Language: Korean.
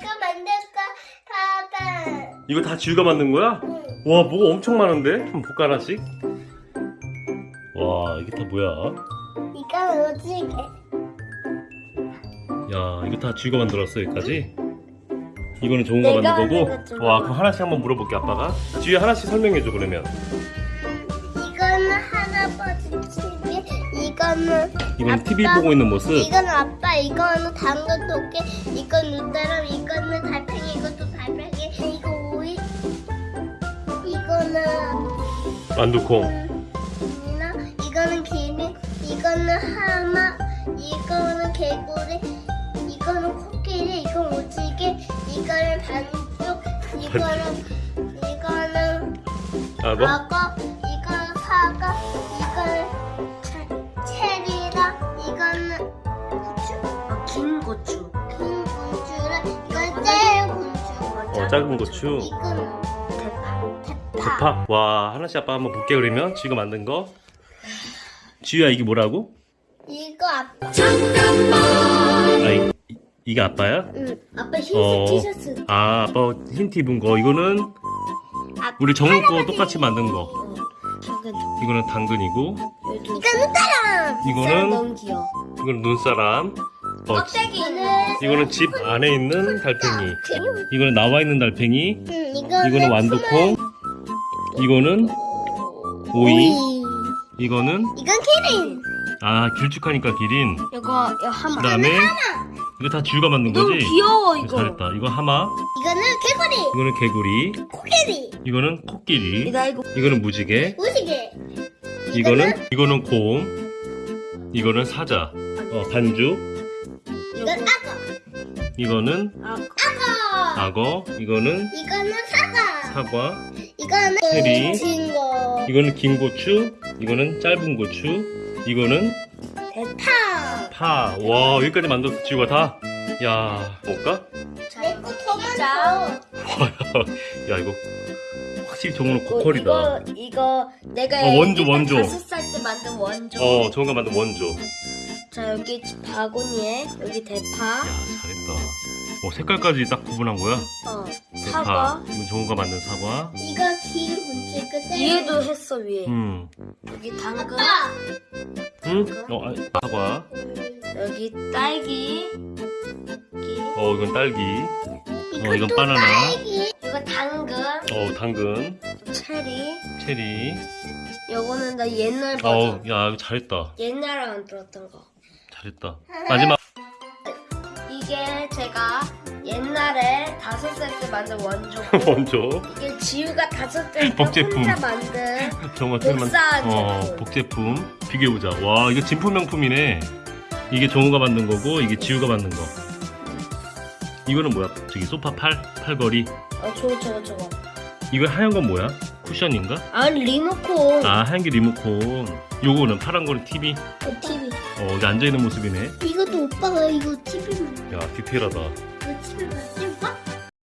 내가 만들까 봐봐. 이거 다 지우가 만든 거야? 응. 와 뭐가 엄청 많은데? 한번 볼까 하나씩? 와 이게 다 뭐야? 이거 오지게. 야 이거 다 지우가 만들었어 여기까지? 이거는 좋은 거 내가 만든 거 거고 좀와 그럼 하나씩 한번 물어볼게 아빠가 지우야 하나씩 설명해줘 그러면 이거는 할아버지 TV. 이거는 이건 아빠. TV 보고 있는 모습 이거는 아빠. 이거는 당근 도깨. 이건 누다람. 이거는 달팽이. 이것도 달팽이. 이거 오이. 이거는 만두콩 이나 이거는 기린 이거는 하마 이거는 개구리 이거는 코끼리 이건 오지게 이거는 반쪽 이거는 이거는 악어? 악어 이거는 사과 작은 고추 이거는 대파. 대파 와 하나씩 아빠 한번 볼게 그러면 지우가 만든 거 지우야 이게 뭐라고? 이거 아빠 아 이, 이- 이게 아빠야? 응 아빠 흰색 어. 티셔츠 아 아빠 힌트 입은 거 이거는 아, 우리 정우 거 똑같이 만든 거 어. 작은 이거는 당근이고 이거는 따라 이거는. 이거는 눈사람 어, 껍데기는 이거는 집 안에 있는 달팽이. 이거는 나와 있는 달팽이. 응, 이거는 이거는 완두콩. 이거는 오이. 이거는 이건 키링 아 길쭉하니까 기린. 이거 이거 하마. 그 다음에 이거 다 지우가 만든 너무 거지? 귀여워 이거. 잘했다. 이거 하마. 이거는 개구리. 이거는 개구리. 코끼리. 이거는 코끼리. 나 이거 이거는 무지개. 무지개. 이거는 이거는 곰. 이거는 사자. 어 반죽 이거는 아, 악어. 악어 이거는 이거는 사과. 사과. 이거는 체리. 진거 이거는 긴 고추. 이거는 짧은 고추. 이거는 대파. 파 와 여기까지 만들었어 지우가 다야 볼까? 내거 더 진짜? 많어 야 이거 확실히 정우는 고퀄이다. 이거 이거 내가 어, 원조, 원조. 다섯 살 때 만든 원조. 어 정우가 만든 원조 자 여기 바구니에 여기 대파. 야 잘했다 어 색깔까지 딱 구분한 거야 어 대파 사과. 이건 정우가 만든 사과 이거 긴 군지 끝에 위에도 했어 위에. 음 여기 당근. 아빠 응? 어, 아, 사과. 여기 딸기. 여기 어, 이건 딸기. 어, 이건 또 바나나. 딸기. 이거 당근. 어, 당근. 체리. 체리. 요거는 나 옛날 버전. 어, 야, 이거 잘했다. 옛날에 만들었던 거. 잘했다. 마지막. 이게 제가 옛날에 다섯 살때 만든 원조고 원조. 이게 지우가 다섯 살때 복제품. 혼자 만든 정우가 특별히 만- 어, 제품. 복제품. 비교해보자. 와, 이거 진품 명품이네. 이게 정우가 만든 거고, 이게 지우가 만든 거. 이거는 뭐야? 저기 소파 팔, 팔걸이. 어 저거 저거 저거 이거 하얀 건 뭐야? 쿠션인가? 아니 리모컨 아, 게 리모컨. 요거는 파란 거는 TV. 그 TV 어, 여기 앉아있는 모습이네. 이것도 오빠가 이거 TV만 야, 디테일하다. 이거 TV만 띄울까?